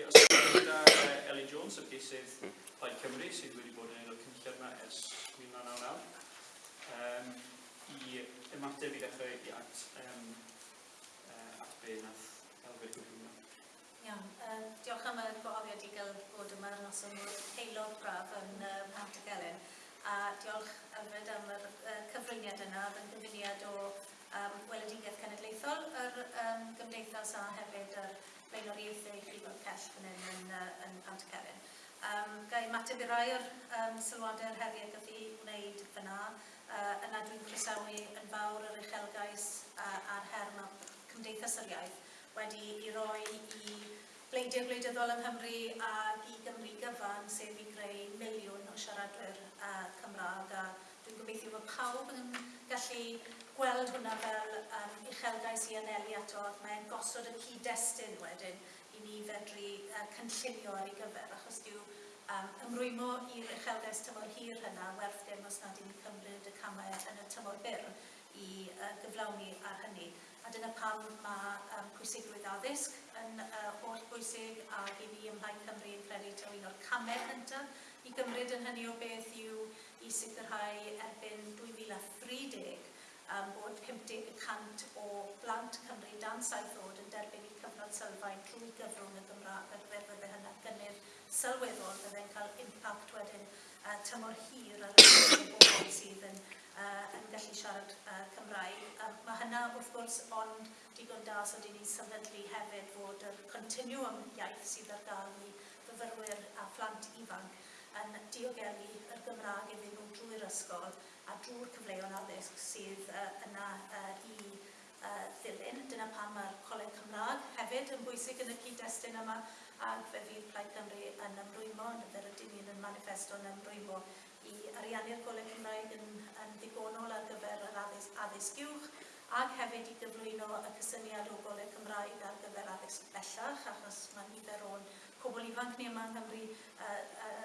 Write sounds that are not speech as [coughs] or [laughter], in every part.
Peter sydd uh, Elin Jones o'r geisydd Plaid Cymru sydd wedi bod yn aelod cynllun yma ers 1999 um, i ymateb i ddechrau i at, um, uh, at be nath Elfyn Gwyrwyd. Iawn, uh, diolch am y gwahoddiad i gael bod yma yn os yn aelod braf yn uh, Mount Gelyn. a diolch Elfyd am y uh, cyfriniad yna, yn gyfuniad o um, Weledigaeth Cenedlaethol, yr um, Gymdeithas a hefyd yr blaenor ieith ei Llifodd Cell fan hyn yn, uh, yn Pant Pantacerin. Um, Gai mateb i rai o'r um, sylwadau'r heriau gath i wneud fyna, uh, yna dwi'n croesawu yn fawr yr uchelgais uh, a'r her mae Cymdeithas yr Iaith wedi i roi i Bleidiau Gwleidyddol yng Nghymru a i Gymru gyfan sef i greu miliwn o siaradwyr uh, Cymraeg a dwi'n gobeithio bod pawb yn gallu gweld hwnna fel um, uchelgais i anelu ato, ac mae'n gosod y cyd-destun wedyn i ni fedru uh, cynllunio ar ei gyfer, achos diw um, ymrwymo i'r uchelgais tymor hir hynna werth dim os nad i'n cymryd y camau yn y tymor byr i uh, gyflawni ar hynny. A dyna pam mae um, pwysigrwydd addysg yn uh, holl bwysig ac i ni ym Mhaen Cymru yn credu taw un o'r camau cyntaf i gymryd yn hynny o beth yw i sicrhau 2030 um, bod 50% o blant Cymru dan saith oed yn derbyn i cyfnod sylfaen trwy gyfrwng y Gymraeg ar gyfer fydde hynna gynnydd sylweddol fydde'n cael impact wedyn uh, tymor hir ar y bobl sydd yn, uh, yn gallu siarad uh, Cymraeg. Um, mae hynna wrth gwrs ond digon da so dyn ni'n sefydlu hefyd fod yr continuum iaith sydd ar gael i fyfyrwyr a phlant ifanc yn diogelu yr Gymraeg iddyn nhw drwy'r ysgol a drwy'r cyfleon addysg sydd uh, yna uh, i uh, ddilyn. Dyna pan mae'r Coleg Cymraeg hefyd yn bwysig yn y cyd-destun yma ac fe fydd Plaid Cymru yn ymrwymo, yn yr ydyn ni'n yn manifesto yn ymrwymo i ariannu'r Coleg Cymraeg yn, yn ddigonol ar gyfer yr addysg, addysg uwch ac hefyd i gyflwyno y cysyniad o goleg Cymraeg ar gyfer addysg bellach, achos mae nifer o'n cobl ifanc ni yma yng Nghymru uh, uh,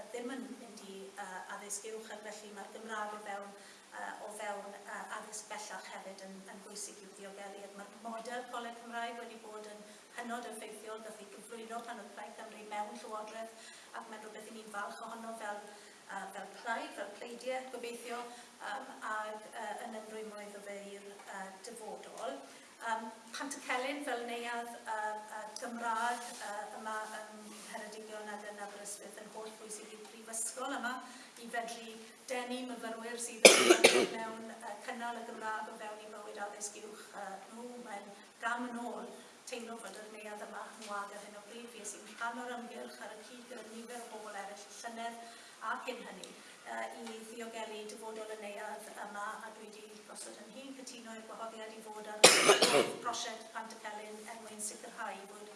addysg uwch ac felly mae'r Gymraeg o fewn, uh, o fewn uh, addysg bellach hefyd yn, yn bwysig i'w ddiogelu. Mae'r model Coleg Cymraeg wedi bod yn hynod effeithiol, gath ei gyflwyno pan oedd Plaid Cymru mewn Llywodraeth ac mae'n rhywbeth i ni'n falch ohono fel uh, fel plaid, fel pleidiau gobeithio, um, ac uh, yn ymrwymwydd o fe i'r uh, dyfodol. Um, Pant y Celyn fel neuad uh, uh, Gymraeg uh, yma ym Heredigion ac yn Aberystwyth yn holl bwysig i'r prifysgol yma, i fedru denu myfyrwyr sydd yn [coughs] mewn uh, cynnal y Gymraeg o fewn i bywyd addysg uwch uh, nhw. Mae'n gam yn ôl teimlo fod yr neuad yma yn wag ar hyn o bryd fi sy'n rhan o'r ymgylch ar y cyd gyda nifer o bobl eraill llynedd a cyn hynny uh, i ddiogelu dyfodol y neuad yma a dwi wedi gosod yn hun cytuno i'r gwahoddiad i fod ar [coughs] prosiect Pantacelyn er mwyn sicrhau bod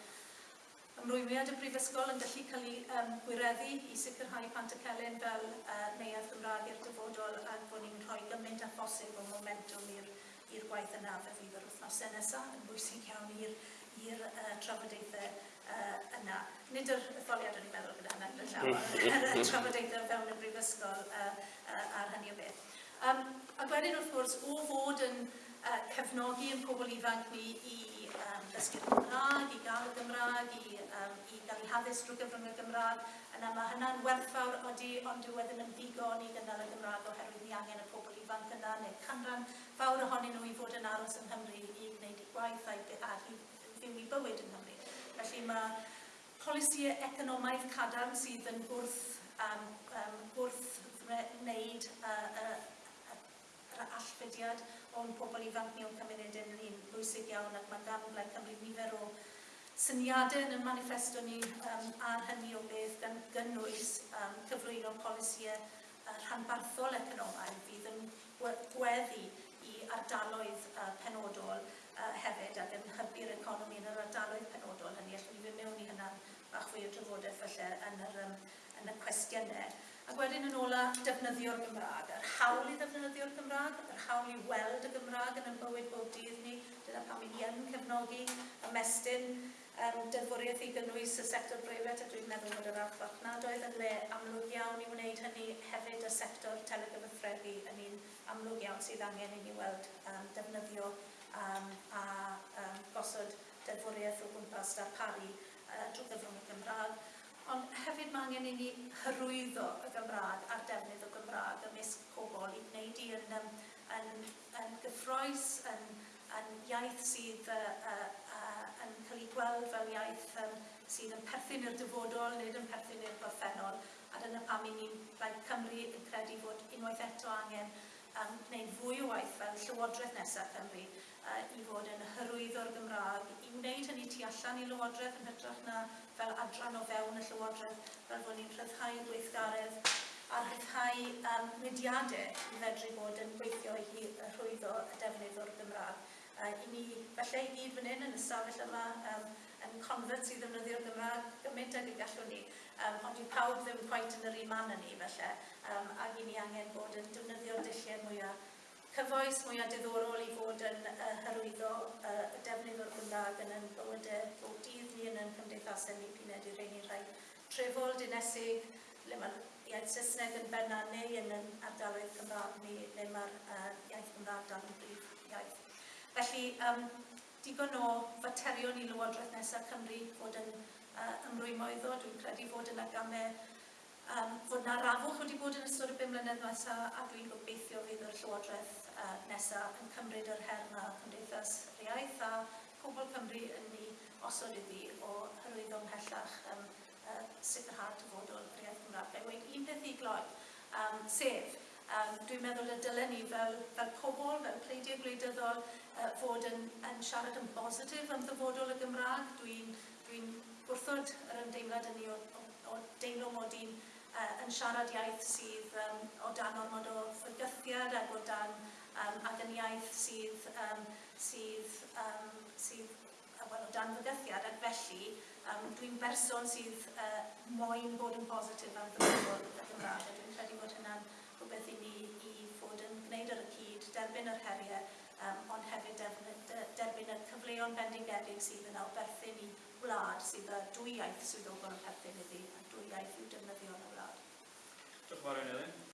ymrwymiad y brifysgol yn gallu cael ei um, gwireddu i sicrhau pant y celyn fel uh, neuad Gymraeg i'r dyfodol ac bod ni'n rhoi gymaint â phosib o momentum i'r gwaith yna fe fydd yr wythnosau e nesaf yn bwysig iawn i'r uh, trafodaethau uh, yna. Nid yr etholiad o'n i'n meddwl gyda hynny yn llawer, mm. [laughs] yr trafodaethau fewn y brifysgol uh, uh, ar hynny o beth. Um, a wedyn wrth gwrs, o fod yn uh, cefnogi yn pobl ifanc ni i um, ddysgu'r Gymraeg, i gael y Gymraeg, i, um, i gael ei haddysg drwy gyfrwng y Gymraeg. Yna mae hynna'n werthfawr odi, ond dyw wedyn yn ddigon i gynnal y Gymraeg oherwydd ni angen y pobl ifanc yna neu canran fawr ohonyn nhw i fod yn aros yng Nghymru i wneud eu gwaith a, a i fyw i bywyd yng Nghymru. Felly mae polisiau economaidd cadarn sydd yn wrth, um, um, wrth wneud uh, uh, uh, yr allfudiad, o'n pobl ifanc ni o'n cymuned yn un bwysig iawn ac mae gan Blaid Cymru nifer o syniadau yn y manifesto ni um, ar hynny o beth gan gynnwys um, cyflwyno polisiau uh, rhanbarthol economaidd fydd yn gweddi i ardaloedd uh, penodol uh, hefyd ac yn hybu'r economi yn yr ardaloedd penodol hynny. Allwn ni fynd mewn i hynna bach fwy o drafodaeth falle yn, yr, um, yn y cwestiynau wedyn yn ola defnyddio'r Gymraeg, yr hawl i ddefnyddio'r Gymraeg, yr hawl i weld y Gymraeg yn yn bywyd bob dydd ni, dyna pam i ni yn cefnogi ymestyn um, deddfwriaeth i gynnwys y sector breifat, a dwi'n meddwl bod yr archfarchnad oedd yn le amlwg iawn i wneud hynny hefyd y sector telegyfathrebu yn un amlwg iawn sydd angen i ni weld um, defnyddio um, a um, gosod deddfwriaeth o gwmpas darparu uh, drwy gyfrwng y Gymraeg, ond hefyd mae angen i ni hyrwyddo y Gymraeg a'r defnydd o Gymraeg ymysg pobl i wneud i yn, yn, yn, yn gyffroes, yn, yn iaith sydd uh, uh, uh, yn cael ei gweld fel iaith um, sydd yn perthyn i'r dyfodol nid yn perthyn i'r gorffennol. A dyna pam i ni'n rhaid Cymru yn credu fod unwaith eto angen um, gwneud fwy o waith fel Llywodraeth nesaf Cymru uh, i fod yn hyrwyddo'r Gymraeg wneud hynny tu allan i Lywodraeth yn hytrach na fel adran o fewn y Llywodraeth fel bod ni'n rhyddhau gweithgaredd a rhyddhau um, mudiadau i fedru bod yn gweithio i rhwyddo y defnydd o'r Gymraeg. Uh, I ni, felly i gyd fan hyn yn ystafell yma, um, yn converts i ddefnyddio'r Gymraeg gymaint ag y gallwn ni, um, ond i pawb ddim quite yn yr un man yn ni felly, um, ac i ni angen bod yn defnyddio'r dulliau mwyaf cyfoes, mwyaf diddorol i fod yn uh, hyrwyddo ac yn yn bywydau bob dydd ni yn yn cymdeithasau ni puned i'r ein i'r rhai trefol dinesig, le mae'r iaith Saesneg yn benna neu yn yn ardaloedd Cymraeg ni, le mae'r uh, iaith Cymraeg dan yn brif iaith. Felly, um, digon o faterion i Lywodraeth nesaf Cymru fod yn uh, ymrwymoeddo. Dwi'n credu fod yn agamau, um, fod na rafwch wedi bod yn ystod y bum mlynedd nesaf a dwi'n gobeithio fydd yr Llywodraeth uh, nesaf yn cymryd yr her osod iddi o hyrwyddo ymhellach um, uh, sicrhad tyfodol yr iaith Gymraeg. Fe wedi un peth i gloi, um, sef, um, dwi'n meddwl y dylen ni fel, fel pobl, fel pleidiau gwleidyddol, uh, fod yn, yn siarad yn bositif am ddyfodol y Gymraeg. Dwi'n dwi, gwrthod yr ymdeimlad yn ni o, o, o deimlo mod i'n uh, yn siarad iaith sydd um, o dan ormod o fygythiad ac o dan um, ac yn iaith sydd, um, sydd, um, sydd well, o dan fygythiad ac felly um, dwi'n berson sydd uh, moyn bod yn bositif am ddefnyddio y Gymraeg a dwi'n credu bod hynna'n rhywbeth i ni i fod yn gwneud ar y cyd, derbyn yr heriau, um, ond hefyd derbyn, derbyn y cyfleon bendigedig sydd yn awberthu i wlad sydd â dwy iaith swyddogol yn perthyn iddi a dwy iaith i'w defnyddio yn y wlad. Diolch yn fawr, Elin.